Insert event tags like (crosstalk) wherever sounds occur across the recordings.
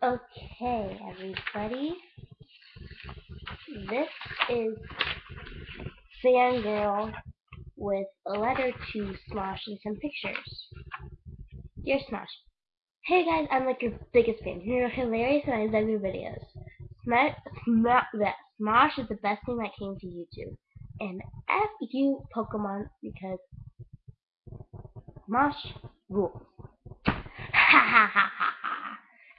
Okay, everybody. This is Fangirl with a letter to Smosh and some pictures. Dear Smosh, Hey guys, I'm like your biggest fan. You're hilarious and I love your videos. Smash, Smosh is the best thing that came to YouTube. And F you Pokemon because Smosh rules. (laughs) Ha ha ha ha.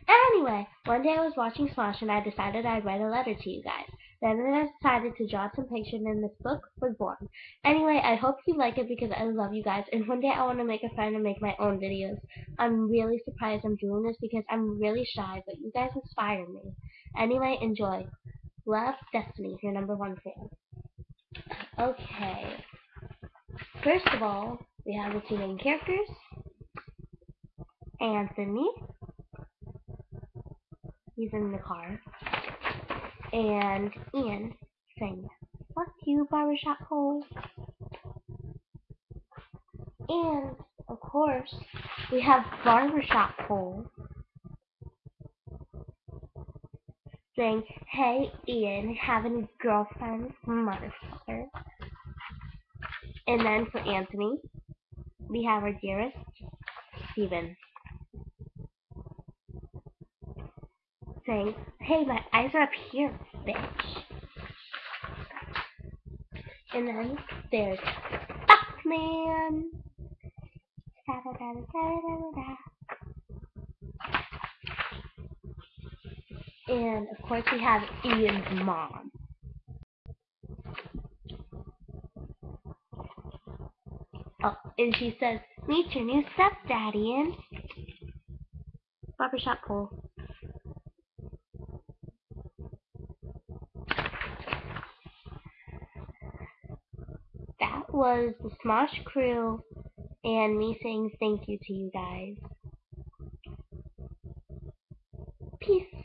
Anyway, one day I was watching Smosh and I decided I'd write a letter to you guys. Then I decided to draw some pictures and this book was born. Anyway, I hope you like it because I love you guys and one day I want to make a friend and make my own videos. I'm really surprised I'm doing this because I'm really shy, but you guys inspire me. Anyway, enjoy. Love, Destiny, your number one fan. Okay. First of all, we have the two main characters. Anthony. He's in the car. And Ian saying, fuck you, barbershop hole. And, of course, we have barbershop hole saying, hey, Ian, have any girlfriends? Motherfucker. And then for Anthony, we have our dearest, Steven. Saying, hey, my eyes are up here, bitch. And then there's Foxman. Da, da, da, da, da, da, And of course we have Ian's mom. Oh, and she says, meet your new stepdad, Ian. Barbershop pole. Was the Smosh crew and me saying thank you to you guys. Peace.